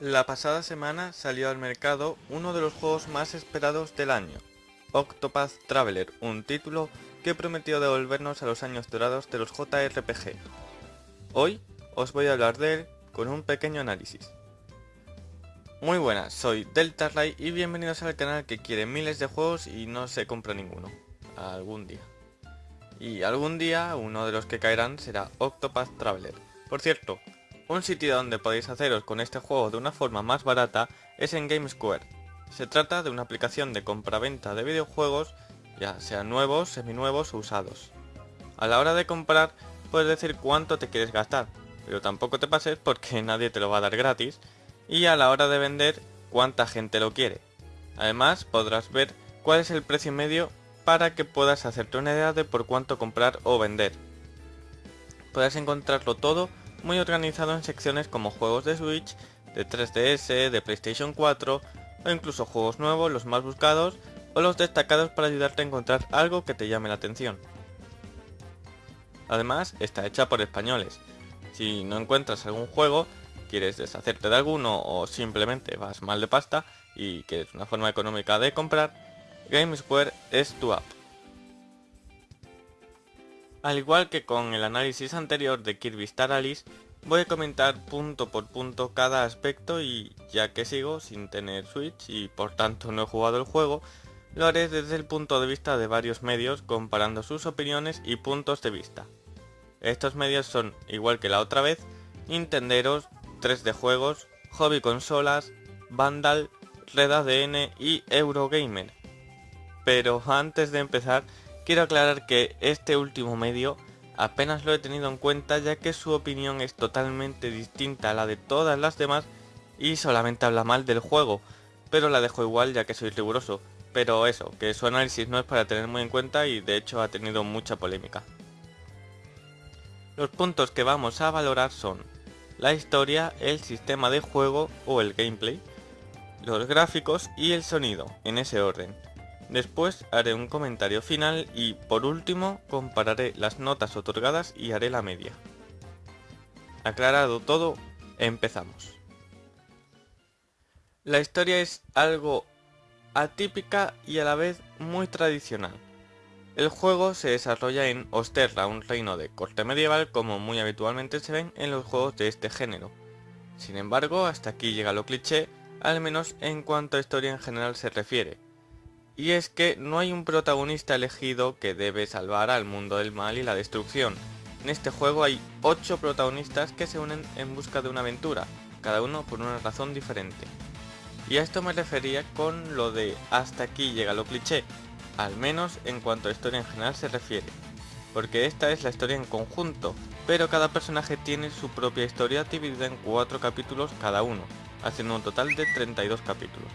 La pasada semana salió al mercado uno de los juegos más esperados del año, Octopath Traveler, un título que prometió devolvernos a los años dorados de los JRPG. Hoy os voy a hablar de él con un pequeño análisis. Muy buenas, soy Deltarray y bienvenidos al canal que quiere miles de juegos y no se compra ninguno. Algún día. Y algún día uno de los que caerán será Octopath Traveler. Por cierto, un sitio donde podéis haceros con este juego de una forma más barata es en GameSquare. Se trata de una aplicación de compra-venta de videojuegos, ya sean nuevos, seminuevos o usados. A la hora de comprar, puedes decir cuánto te quieres gastar, pero tampoco te pases porque nadie te lo va a dar gratis, y a la hora de vender, cuánta gente lo quiere. Además, podrás ver cuál es el precio medio para que puedas hacerte una idea de por cuánto comprar o vender. Podrás encontrarlo todo muy organizado en secciones como juegos de Switch, de 3DS, de PlayStation 4 o incluso juegos nuevos, los más buscados o los destacados para ayudarte a encontrar algo que te llame la atención. Además, está hecha por españoles. Si no encuentras algún juego, quieres deshacerte de alguno o simplemente vas mal de pasta y quieres una forma económica de comprar, GameSquare es tu app. Al igual que con el análisis anterior de Kirby Star Alice, voy a comentar punto por punto cada aspecto y ya que sigo sin tener Switch y por tanto no he jugado el juego, lo haré desde el punto de vista de varios medios comparando sus opiniones y puntos de vista. Estos medios son, igual que la otra vez, Nintenderos, 3D Juegos, Hobby Consolas, Vandal, Red ADN y Eurogamer. Pero antes de empezar, Quiero aclarar que este último medio apenas lo he tenido en cuenta ya que su opinión es totalmente distinta a la de todas las demás y solamente habla mal del juego, pero la dejo igual ya que soy riguroso. Pero eso, que su análisis no es para tener muy en cuenta y de hecho ha tenido mucha polémica. Los puntos que vamos a valorar son la historia, el sistema de juego o el gameplay, los gráficos y el sonido, en ese orden. Después haré un comentario final y por último compararé las notas otorgadas y haré la media. Aclarado todo, empezamos. La historia es algo atípica y a la vez muy tradicional. El juego se desarrolla en Osterra, un reino de corte medieval como muy habitualmente se ven en los juegos de este género. Sin embargo, hasta aquí llega lo cliché, al menos en cuanto a historia en general se refiere, y es que no hay un protagonista elegido que debe salvar al mundo del mal y la destrucción. En este juego hay 8 protagonistas que se unen en busca de una aventura, cada uno por una razón diferente. Y a esto me refería con lo de hasta aquí llega lo cliché, al menos en cuanto a historia en general se refiere. Porque esta es la historia en conjunto, pero cada personaje tiene su propia historia dividida en 4 capítulos cada uno, haciendo un total de 32 capítulos.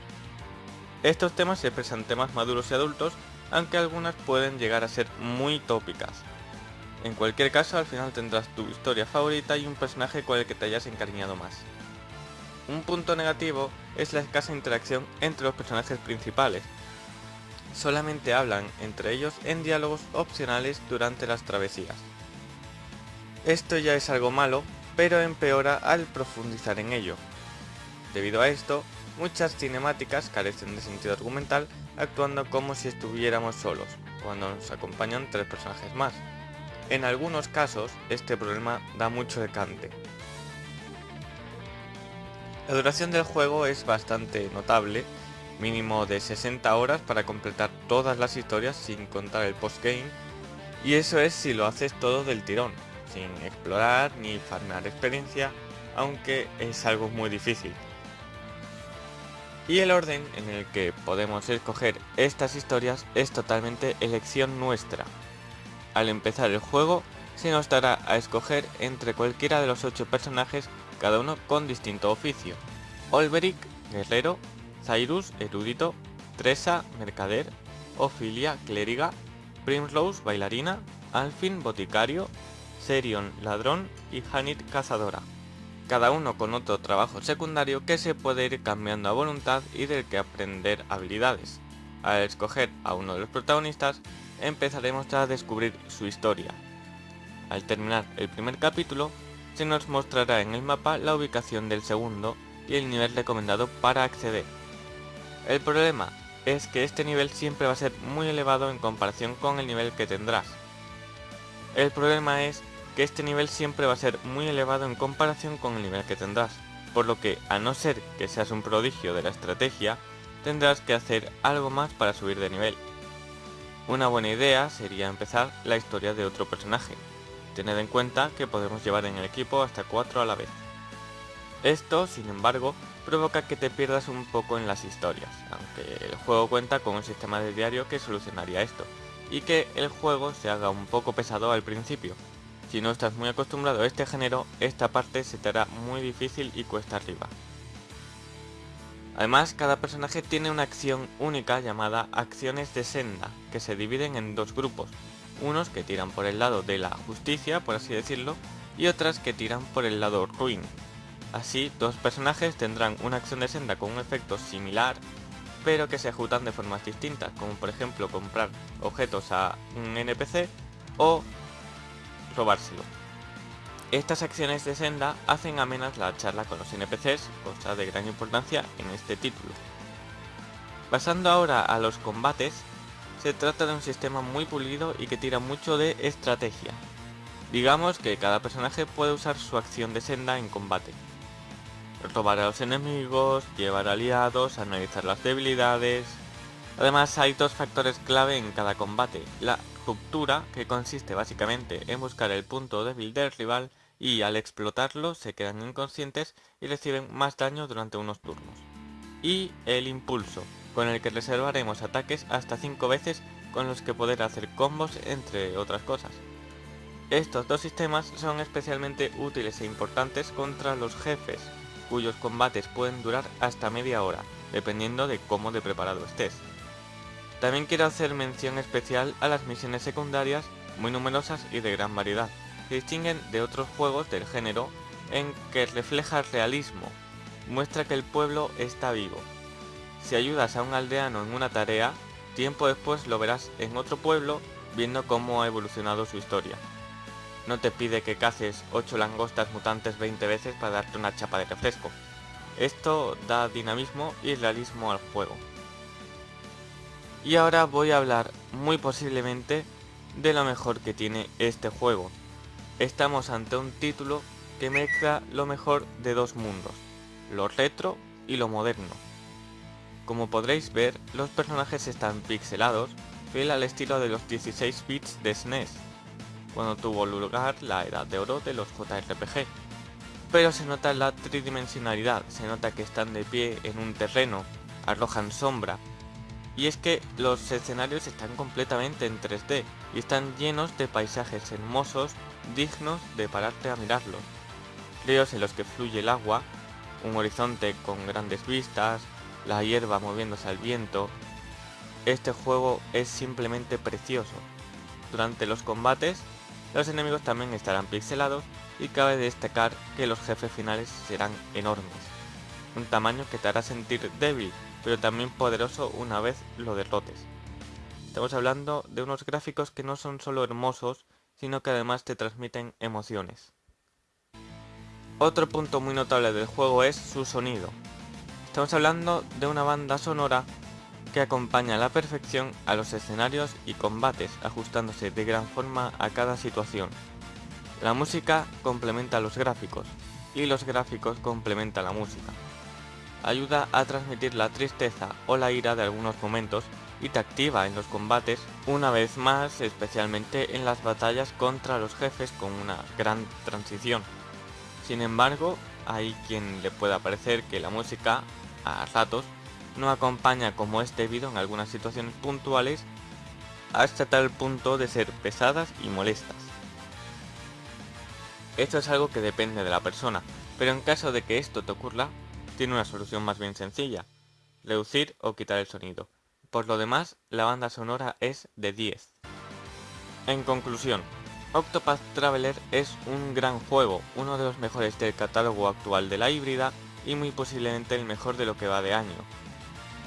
Estos temas se expresan temas maduros y adultos, aunque algunas pueden llegar a ser muy tópicas. En cualquier caso, al final tendrás tu historia favorita y un personaje con el que te hayas encariñado más. Un punto negativo es la escasa interacción entre los personajes principales. Solamente hablan entre ellos en diálogos opcionales durante las travesías. Esto ya es algo malo, pero empeora al profundizar en ello. Debido a esto, Muchas cinemáticas carecen de sentido argumental, actuando como si estuviéramos solos, cuando nos acompañan tres personajes más. En algunos casos, este problema da mucho decante. La duración del juego es bastante notable, mínimo de 60 horas para completar todas las historias sin contar el postgame, y eso es si lo haces todo del tirón, sin explorar ni farmear experiencia, aunque es algo muy difícil y el orden en el que podemos escoger estas historias es totalmente elección nuestra. Al empezar el juego se nos dará a escoger entre cualquiera de los 8 personajes, cada uno con distinto oficio. Olberic, guerrero, Cyrus, erudito, Tresa, mercader, Ophelia, clériga, Primrose, bailarina, Alfin, boticario, Serion, ladrón y Hanit, cazadora cada uno con otro trabajo secundario que se puede ir cambiando a voluntad y del que aprender habilidades. Al escoger a uno de los protagonistas, empezaremos a descubrir su historia. Al terminar el primer capítulo, se nos mostrará en el mapa la ubicación del segundo y el nivel recomendado para acceder. El problema es que este nivel siempre va a ser muy elevado en comparación con el nivel que tendrás. El problema es que este nivel siempre va a ser muy elevado en comparación con el nivel que tendrás, por lo que a no ser que seas un prodigio de la estrategia, tendrás que hacer algo más para subir de nivel. Una buena idea sería empezar la historia de otro personaje. Tened en cuenta que podemos llevar en el equipo hasta 4 a la vez. Esto, sin embargo, provoca que te pierdas un poco en las historias, aunque el juego cuenta con un sistema de diario que solucionaría esto, y que el juego se haga un poco pesado al principio. Si no estás muy acostumbrado a este género, esta parte se te hará muy difícil y cuesta arriba. Además, cada personaje tiene una acción única llamada acciones de senda, que se dividen en dos grupos, unos que tiran por el lado de la justicia, por así decirlo, y otras que tiran por el lado ruin. Así, dos personajes tendrán una acción de senda con un efecto similar, pero que se ejecutan de formas distintas, como por ejemplo comprar objetos a un NPC o robárselo. Estas acciones de senda hacen amenas la charla con los NPCs, cosa de gran importancia en este título. Pasando ahora a los combates, se trata de un sistema muy pulido y que tira mucho de estrategia. Digamos que cada personaje puede usar su acción de senda en combate. Robar a los enemigos, llevar aliados, analizar las debilidades... Además hay dos factores clave en cada combate, la ruptura, que consiste básicamente en buscar el punto débil del rival y al explotarlo se quedan inconscientes y reciben más daño durante unos turnos. Y el impulso, con el que reservaremos ataques hasta 5 veces con los que poder hacer combos entre otras cosas. Estos dos sistemas son especialmente útiles e importantes contra los jefes, cuyos combates pueden durar hasta media hora, dependiendo de cómo de preparado estés. También quiero hacer mención especial a las misiones secundarias, muy numerosas y de gran variedad, se distinguen de otros juegos del género en que refleja realismo, muestra que el pueblo está vivo. Si ayudas a un aldeano en una tarea, tiempo después lo verás en otro pueblo viendo cómo ha evolucionado su historia. No te pide que caces 8 langostas mutantes 20 veces para darte una chapa de refresco. Esto da dinamismo y realismo al juego. Y ahora voy a hablar muy posiblemente de lo mejor que tiene este juego, Estamos ante un título que mezcla lo mejor de dos mundos, lo retro y lo moderno. Como podréis ver, los personajes están pixelados, fiel al estilo de los 16 bits de SNES, e cuando tuvo lugar la edad de oro de los JRPG. Pero se nota la tridimensionalidad, se nota que están de pie en un terreno, arrojan sombra, y es que los escenarios están completamente en 3D y están llenos de paisajes hermosos dignos de pararte a mirarlos. Ríos en los que fluye el agua, un horizonte con grandes vistas, la hierba moviéndose al viento. Este juego es simplemente precioso. Durante los combates, los enemigos también estarán pixelados y cabe destacar que los jefes finales serán enormes. Un tamaño que te hará sentir débil, pero también poderoso una vez lo derrotes. Estamos hablando de unos gráficos que no son solo hermosos, sino que además te transmiten emociones. Otro punto muy notable del juego es su sonido. Estamos hablando de una banda sonora que acompaña a la perfección a los escenarios y combates, ajustándose de gran forma a cada situación. La música complementa los gráficos, y los gráficos complementan la música. Ayuda a transmitir la tristeza o la ira de algunos momentos y te activa en los combates una vez más, especialmente en las batallas contra los jefes con una gran transición. Sin embargo, hay quien le pueda parecer que la música, a ratos, no acompaña como es debido en algunas situaciones puntuales hasta tal punto de ser pesadas y molestas. Esto es algo que depende de la persona, pero en caso de que esto te ocurra, tiene una solución más bien sencilla, reducir o quitar el sonido. Por lo demás, la banda sonora es de 10. En conclusión, Octopath Traveler es un gran juego, uno de los mejores del catálogo actual de la híbrida y muy posiblemente el mejor de lo que va de año.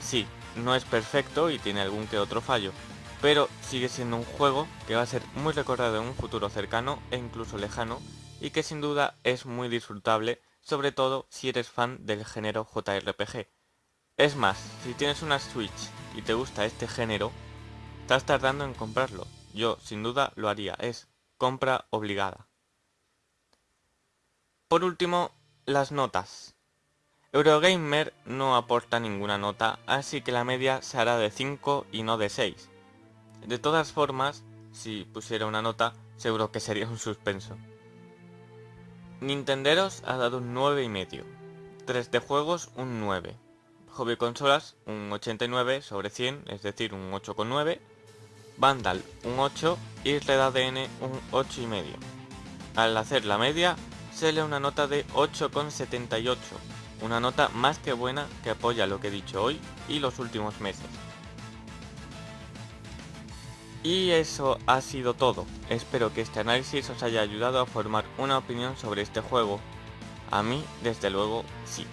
Sí, no es perfecto y tiene algún que otro fallo, pero sigue siendo un juego que va a ser muy recordado en un futuro cercano e incluso lejano y que sin duda es muy disfrutable sobre todo si eres fan del género JRPG. Es más, si tienes una Switch y te gusta este género, estás tardando en comprarlo. Yo, sin duda, lo haría. Es compra obligada. Por último, las notas. Eurogamer no aporta ninguna nota, así que la media se hará de 5 y no de 6. De todas formas, si pusiera una nota, seguro que sería un suspenso. Nintenderos ha dado un 9,5. 3 de juegos un 9. Hobby Consolas un 89 sobre 100, es decir, un 8,9. Vandal un 8 y Red ADN un 8,5. Al hacer la media, se le una nota de 8,78, una nota más que buena que apoya lo que he dicho hoy y los últimos meses. Y eso ha sido todo, espero que este análisis os haya ayudado a formar una opinión sobre este juego. A mí, desde luego, sí.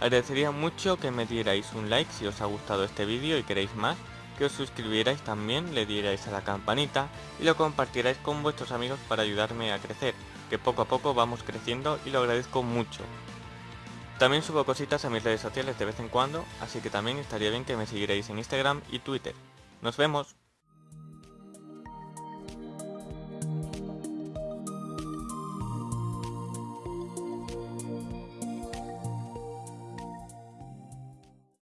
Agradecería mucho que me dierais un like si os ha gustado este vídeo y queréis más, que os suscribierais también, le dierais a la campanita y lo compartierais con vuestros amigos para ayudarme a crecer, que poco a poco vamos creciendo y lo agradezco mucho. También subo cositas a mis redes sociales de vez en cuando, así que también estaría bien que me siguierais en Instagram y Twitter. ¡Nos vemos!